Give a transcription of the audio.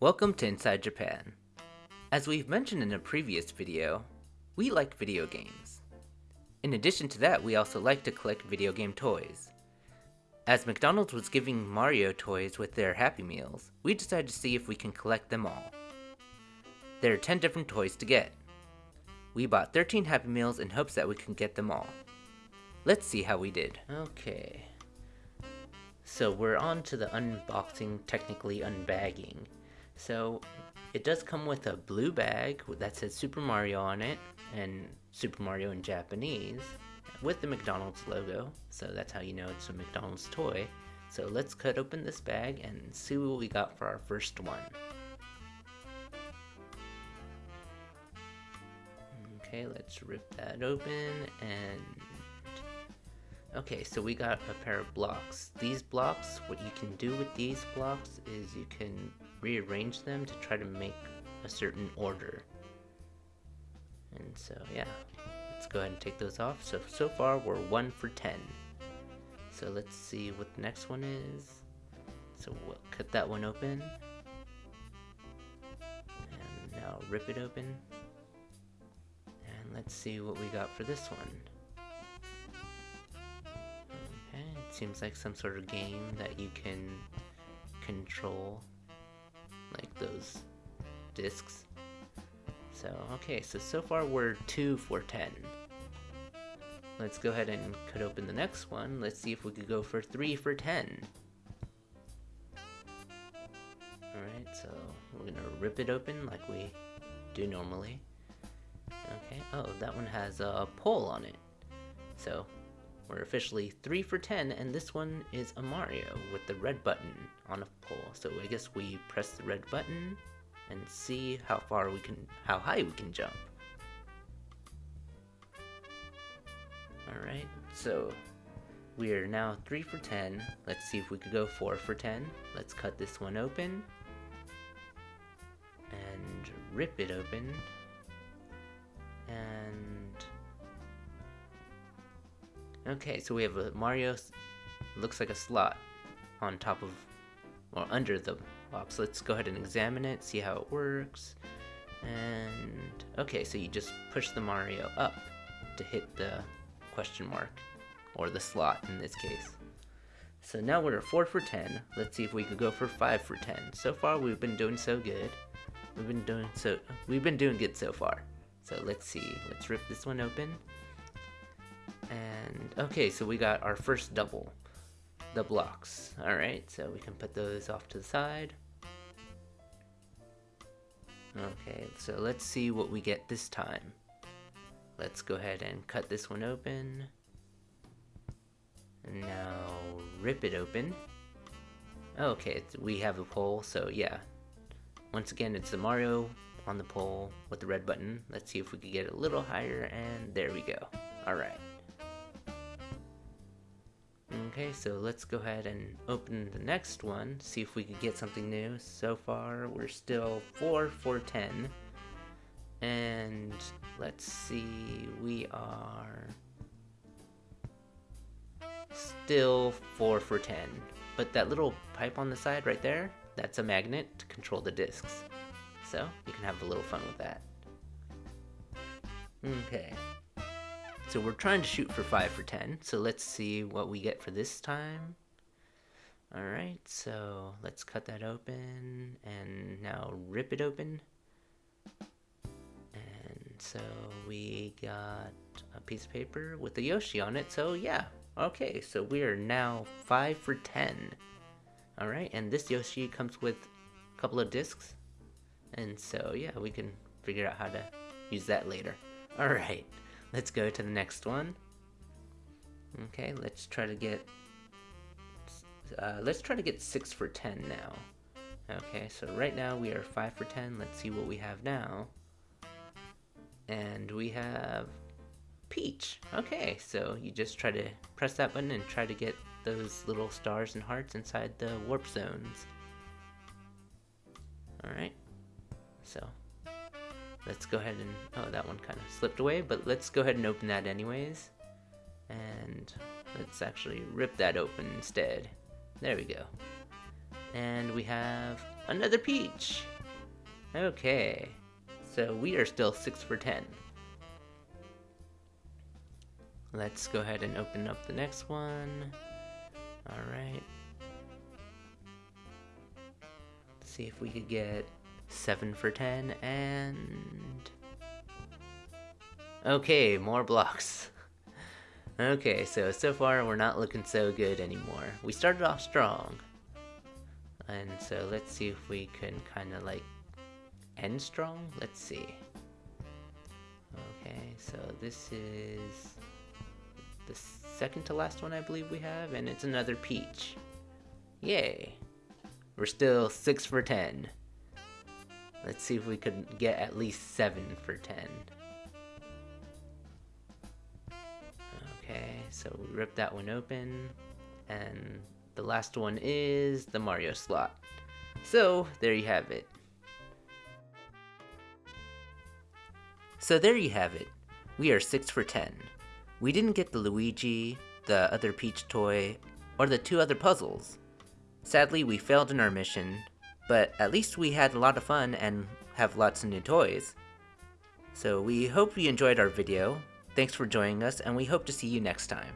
Welcome to Inside Japan. As we've mentioned in a previous video, we like video games. In addition to that, we also like to collect video game toys. As McDonald's was giving Mario toys with their Happy Meals, we decided to see if we can collect them all. There are 10 different toys to get. We bought 13 Happy Meals in hopes that we can get them all. Let's see how we did. Okay. So we're on to the unboxing, technically unbagging. So it does come with a blue bag that says Super Mario on it, and Super Mario in Japanese, with the McDonald's logo. So that's how you know it's a McDonald's toy. So let's cut open this bag and see what we got for our first one. Okay, let's rip that open and Okay, so we got a pair of blocks. These blocks, what you can do with these blocks is you can rearrange them to try to make a certain order. And so, yeah, let's go ahead and take those off. So, so far we're 1 for 10. So let's see what the next one is. So we'll cut that one open. And now rip it open. And let's see what we got for this one. Okay, it seems like some sort of game that you can control like those discs. So, okay, so so far we're 2 for 10. Let's go ahead and cut open the next one. Let's see if we could go for 3 for 10. Alright, so we're gonna rip it open like we do normally. Okay, oh, that one has a pole on it. So we're officially 3 for 10, and this one is a Mario with the red button on a pole. So I guess we press the red button and see how far we can, how high we can jump. Alright, so we are now 3 for 10. Let's see if we could go 4 for 10. Let's cut this one open. And rip it open. And Okay, so we have a Mario, looks like a slot on top of, or under the box. Let's go ahead and examine it, see how it works. And, okay, so you just push the Mario up to hit the question mark, or the slot in this case. So now we're at 4 for 10. Let's see if we could go for 5 for 10. So far we've been doing so good. We've been doing so we've been doing good so far. So let's see. Let's rip this one open. And okay, so we got our first double, the blocks. Alright, so we can put those off to the side. Okay, so let's see what we get this time. Let's go ahead and cut this one open. And now rip it open. Okay, we have a pole, so yeah. Once again, it's the Mario on the pole with the red button. Let's see if we can get a little higher, and there we go. Alright. Okay, so let's go ahead and open the next one, see if we can get something new. So far, we're still 4 for 10. And let's see, we are still 4 for 10. But that little pipe on the side right there, that's a magnet to control the discs. So, you can have a little fun with that. Okay, so we're trying to shoot for 5 for 10, so let's see what we get for this time. Alright, so let's cut that open, and now rip it open. And so we got a piece of paper with a Yoshi on it, so yeah. Okay, so we are now 5 for 10. Alright, and this Yoshi comes with a couple of discs. And so yeah, we can figure out how to use that later. Alright. Let's go to the next one. Okay, let's try to get... Uh, let's try to get 6 for 10 now. Okay, so right now we are 5 for 10. Let's see what we have now. And we have Peach. Okay, so you just try to press that button and try to get those little stars and hearts inside the warp zones. Alright, so let's go ahead and, oh, that one kind of slipped away, but let's go ahead and open that anyways. And let's actually rip that open instead. There we go. And we have Another Peach! Okay, so we are still 6 for 10. Let's go ahead and open up the next one. Alright. See if we could get 7 for 10 and... Okay, more blocks. okay, so, so far we're not looking so good anymore. We started off strong. And so let's see if we can kind of like end strong. Let's see. Okay, so this is the second to last one I believe we have, and it's another peach. Yay. We're still 6 for 10. Let's see if we could get at least 7 for 10. Okay, so we rip that one open, and the last one is the Mario slot. So, there you have it. So there you have it. We are 6 for 10. We didn't get the Luigi, the other Peach toy, or the two other puzzles. Sadly, we failed in our mission, but at least we had a lot of fun and have lots of new toys. So we hope you enjoyed our video, thanks for joining us, and we hope to see you next time.